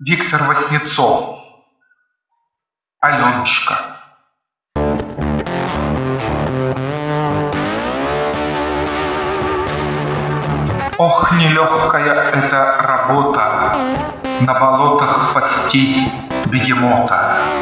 Виктор Васнецов. Аленушка. Ох, нелегкая эта работа На болотах пасти бегемота.